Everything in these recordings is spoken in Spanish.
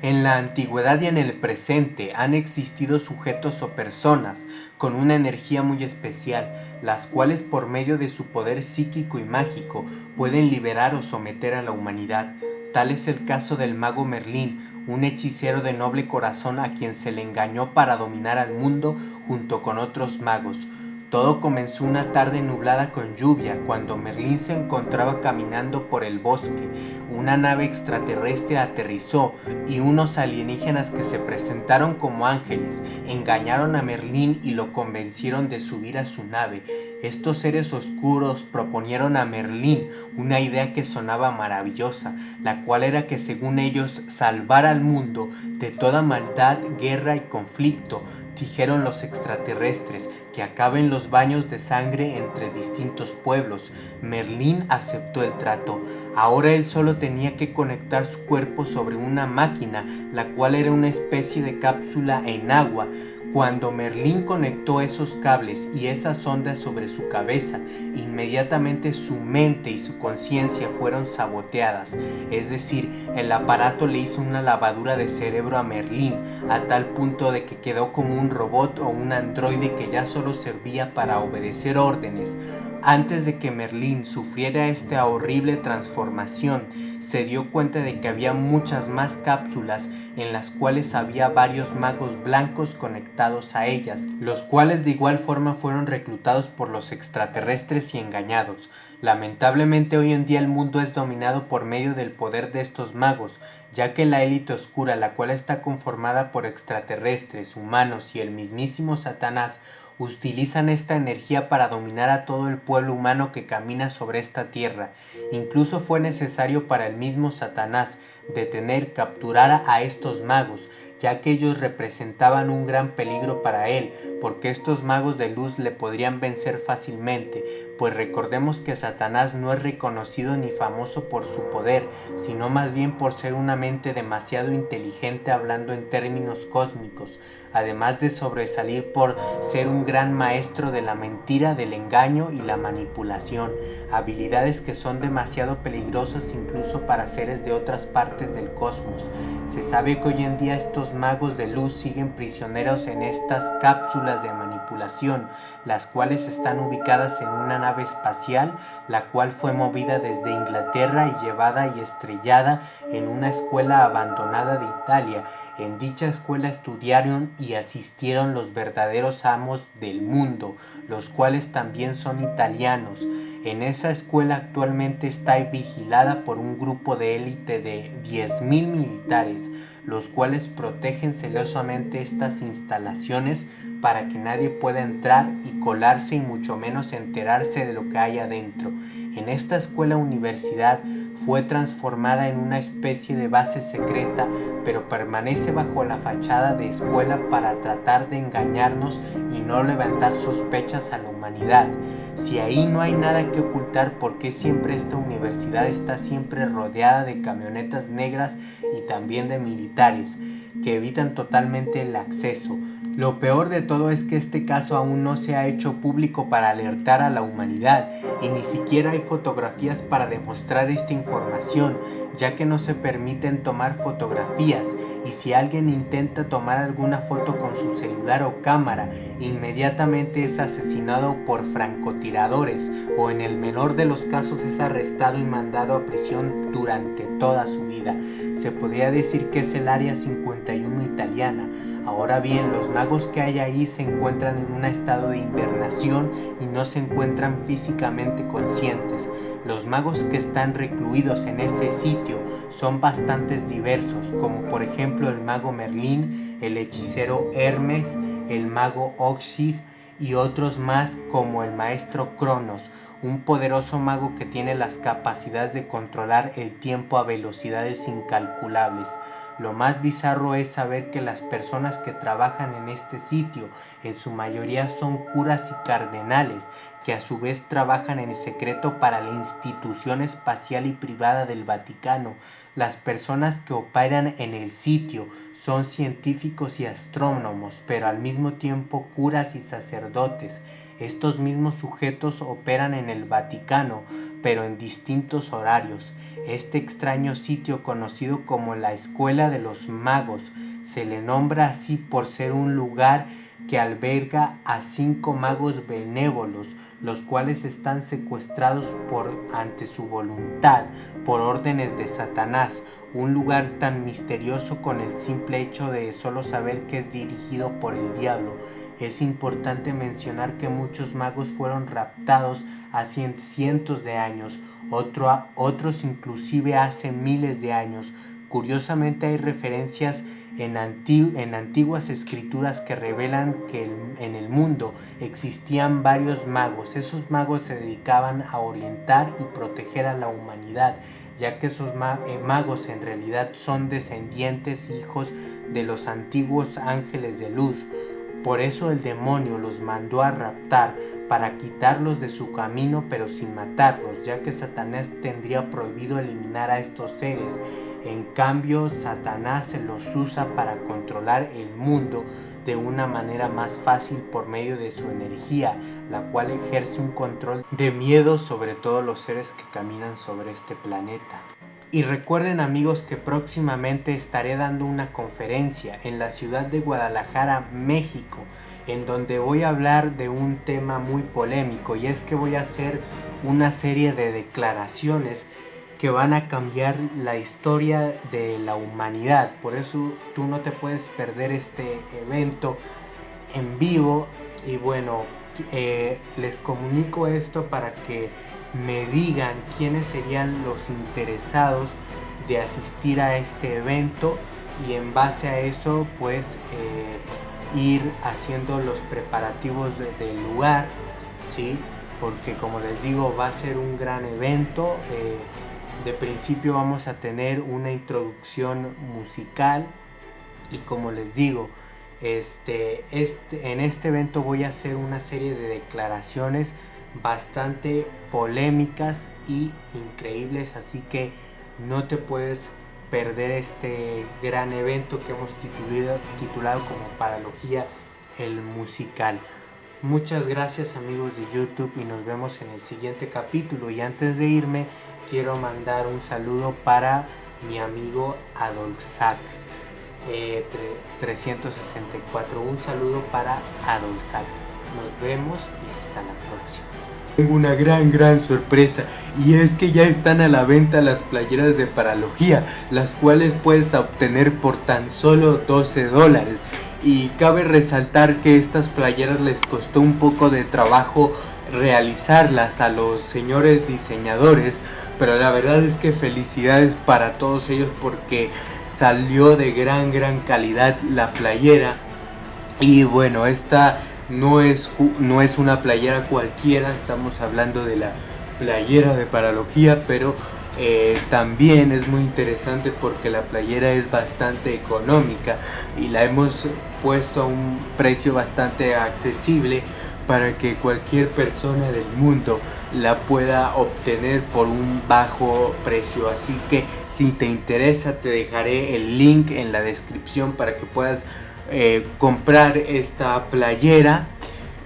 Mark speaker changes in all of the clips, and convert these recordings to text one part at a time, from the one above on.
Speaker 1: En la antigüedad y en el presente han existido sujetos o personas con una energía muy especial, las cuales por medio de su poder psíquico y mágico pueden liberar o someter a la humanidad. Tal es el caso del mago Merlín, un hechicero de noble corazón a quien se le engañó para dominar al mundo junto con otros magos. Todo comenzó una tarde nublada con lluvia cuando Merlín se encontraba caminando por el bosque. Una nave extraterrestre aterrizó y unos alienígenas que se presentaron como ángeles engañaron a Merlín y lo convencieron de subir a su nave. Estos seres oscuros proponieron a Merlín una idea que sonaba maravillosa, la cual era que según ellos salvar al mundo de toda maldad, guerra y conflicto. Dijeron los extraterrestres que acaben los baños de sangre entre distintos pueblos. Merlín aceptó el trato. Ahora él solo tenía que conectar su cuerpo sobre una máquina, la cual era una especie de cápsula en agua. Cuando Merlín conectó esos cables y esas ondas sobre su cabeza, inmediatamente su mente y su conciencia fueron saboteadas. Es decir, el aparato le hizo una lavadura de cerebro a Merlín, a tal punto de que quedó como un robot o un androide que ya solo servía para obedecer órdenes. Antes de que Merlín sufriera esta horrible transformación, se dio cuenta de que había muchas más cápsulas en las cuales había varios magos blancos conectados a ellas, los cuales de igual forma fueron reclutados por los extraterrestres y engañados. Lamentablemente hoy en día el mundo es dominado por medio del poder de estos magos, ya que la élite oscura, la cual está conformada por extraterrestres, humanos y el mismísimo Satanás, utilizan esta energía para dominar a todo el pueblo humano que camina sobre esta tierra. Incluso fue necesario para el mismo Satanás detener, capturar a estos magos, ya que ellos representaban un gran peligro para él, porque estos magos de luz le podrían vencer fácilmente, pues recordemos que Satanás no es reconocido ni famoso por su poder, sino más bien por ser una mente demasiado inteligente hablando en términos cósmicos, además de sobresalir por ser un gran maestro de la mentira, del engaño y la manipulación, habilidades que son demasiado peligrosas incluso para seres de otras partes del cosmos. Se sabe que hoy en día estos magos de luz siguen prisioneros en estas cápsulas de manipulación, las cuales están ubicadas en una nave espacial, la cual fue movida desde Inglaterra y llevada y estrellada en una escuela abandonada de Italia. En dicha escuela estudiaron y asistieron los verdaderos amos del mundo, los cuales también son italianos. En esa escuela actualmente está vigilada por un grupo de élite de 10.000 militares, los cuales protegen celosamente estas instalaciones para que nadie pueda entrar y colarse y mucho menos enterarse de lo que hay adentro. En esta escuela universidad fue transformada en una especie de base secreta, pero permanece bajo la fachada de escuela para tratar de engañarnos y no levantar sospechas a la humanidad. Si ahí no hay nada que ocultar, ¿por qué siempre esta universidad está siempre rodeada de camionetas negras y también de militares que evitan totalmente el acceso? Lo peor de todo es que este caso aún no se ha hecho público para alertar a la humanidad y ni siquiera hay fotografías para demostrar esta información, ya que no se permiten tomar fotografías y si alguien intenta tomar alguna foto con su celular o cámara, inmediatamente es asesinado por francotiradores o en el menor de los casos es arrestado y mandado a prisión durante toda su vida. Se podría decir que es el área 51 italiana. Ahora bien, los magos que hay ahí se encuentran en un estado de invernación y no se encuentran físicamente conscientes. Los magos que están recluidos en este sitio son bastantes diversos, como por ejemplo el mago Merlín, el hechicero Hermes, el mago Oxid y otros más como el maestro Cronos, un poderoso mago que tiene las capacidades de controlar el tiempo a velocidades incalculables. Lo más bizarro es saber que las personas que trabajan en este sitio en su mayoría son curas y cardenales que a su vez trabajan en secreto para la institución espacial y privada del Vaticano. Las personas que operan en el sitio son científicos y astrónomos, pero al mismo tiempo curas y sacerdotes. Estos mismos sujetos operan en el Vaticano, pero en distintos horarios. Este extraño sitio conocido como la Escuela de los Magos se le nombra así por ser un lugar que alberga a cinco magos benévolos, los cuales están secuestrados por ante su voluntad, por órdenes de Satanás, un lugar tan misterioso con el simple hecho de solo saber que es dirigido por el diablo. Es importante mencionar que muchos magos fueron raptados hace cientos de años, otros inclusive hace miles de años, Curiosamente hay referencias en, antiguas escrituras que revelan que en el mundo existían varios magos. Esos magos se dedicaban a orientar y proteger a la humanidad, ya que esos eh, magos en realidad son descendientes, hijos de los antiguos ángeles de luz. Por eso el demonio los mandó a raptar para quitarlos de su camino pero sin matarlos, ya que Satanás tendría prohibido eliminar a estos seres. En cambio, Satanás se los usa para controlar el mundo de una manera más fácil por medio de su energía, la cual ejerce un control de miedo sobre todos los seres que caminan sobre este planeta. Y recuerden amigos que próximamente estaré dando una conferencia en la ciudad de Guadalajara, México, en donde voy a hablar de un tema muy polémico y es que voy a hacer una serie de declaraciones que van a cambiar la historia de la humanidad. Por eso tú no te puedes perder este evento en vivo y bueno, eh, les comunico esto para que me digan quiénes serían los interesados de asistir a este evento y en base a eso pues eh, ir haciendo los preparativos del lugar sí porque como les digo va a ser un gran evento eh, de principio vamos a tener una introducción musical y como les digo este, este, en este evento voy a hacer una serie de declaraciones bastante polémicas y increíbles, así que no te puedes perder este gran evento que hemos titulado, titulado como Paralogía el musical. Muchas gracias amigos de YouTube y nos vemos en el siguiente capítulo. Y antes de irme, quiero mandar un saludo para mi amigo Adolzac. 364. Un saludo para Adolzac. Nos vemos y hasta la próxima. Tengo una gran gran sorpresa y es que ya están a la venta las playeras de Paralogía, las cuales puedes obtener por tan solo 12 dólares. Y cabe resaltar que estas playeras les costó un poco de trabajo realizarlas a los señores diseñadores, pero la verdad es que felicidades para todos ellos porque salió de gran gran calidad la playera. Y bueno esta no es, no es una playera cualquiera estamos hablando de la playera de paralogía pero eh, también es muy interesante porque la playera es bastante económica y la hemos puesto a un precio bastante accesible para que cualquier persona del mundo la pueda obtener por un bajo precio. Así que si te interesa te dejaré el link en la descripción para que puedas eh, comprar esta playera.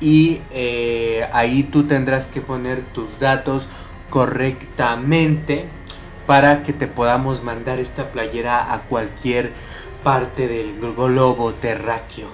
Speaker 1: Y eh, ahí tú tendrás que poner tus datos correctamente para que te podamos mandar esta playera a cualquier parte del globo terráqueo